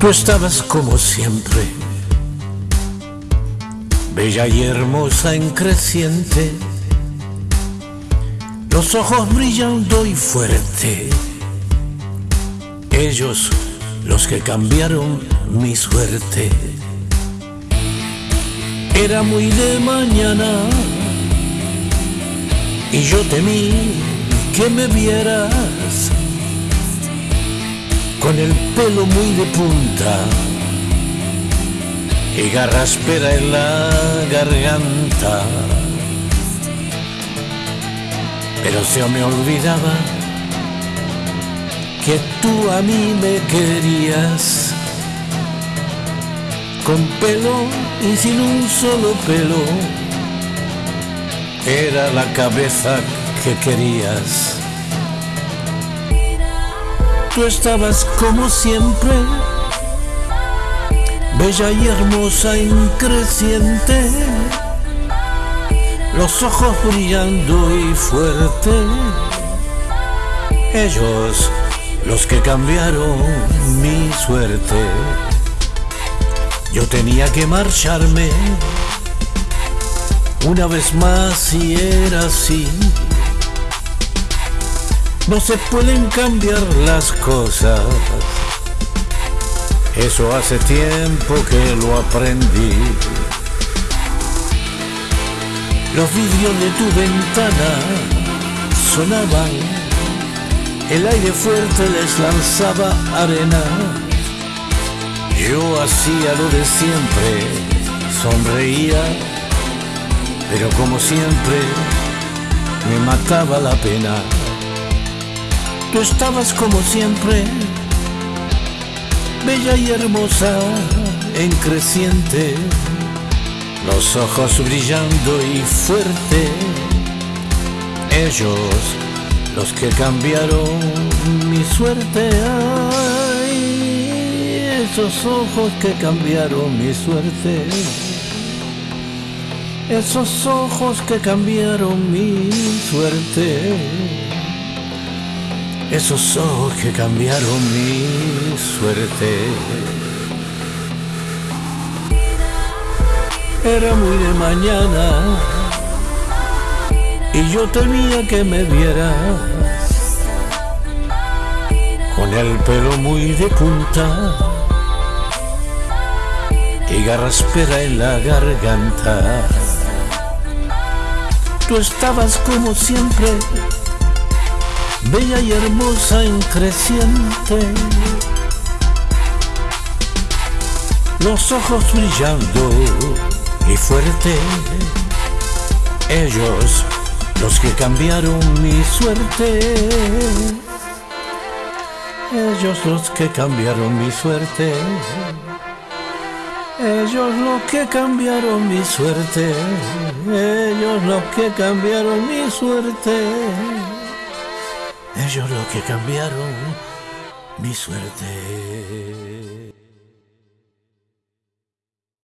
Tú estabas como siempre, bella y hermosa en creciente, los ojos brillando y fuerte, ellos los que cambiaron mi suerte. Era muy de mañana y yo temí que me vieras con el pelo muy de punta y garraspera en la garganta. Pero se me olvidaba que tú a mí me querías con pelo y sin un solo pelo. Era la cabeza que querías tú estabas como siempre, bella y hermosa, increciente, los ojos brillando y fuerte, ellos los que cambiaron mi suerte. Yo tenía que marcharme una vez más y era así no se pueden cambiar las cosas. Eso hace tiempo que lo aprendí. Los vidrios de tu ventana sonaban, el aire fuerte les lanzaba arena. Yo hacía lo de siempre, sonreía, pero como siempre me mataba la pena. Tú estabas como siempre, bella y hermosa, en creciente, los ojos brillando y fuerte, ellos los que cambiaron mi suerte, esos ojos que cambiaron mi suerte, esos ojos que cambiaron mi suerte. Esos ojos que cambiaron mi suerte. Era muy de mañana y yo temía que me vieras con el pelo muy de punta y garraspera en la garganta. Tú estabas como siempre bella y hermosa en creciente, los ojos brillando y fuerte, ellos los que cambiaron mi suerte, ellos los que cambiaron mi suerte. Ellos los que cambiaron mi suerte, ellos los que cambiaron mi suerte. Ellos lo que cambiaron mi suerte.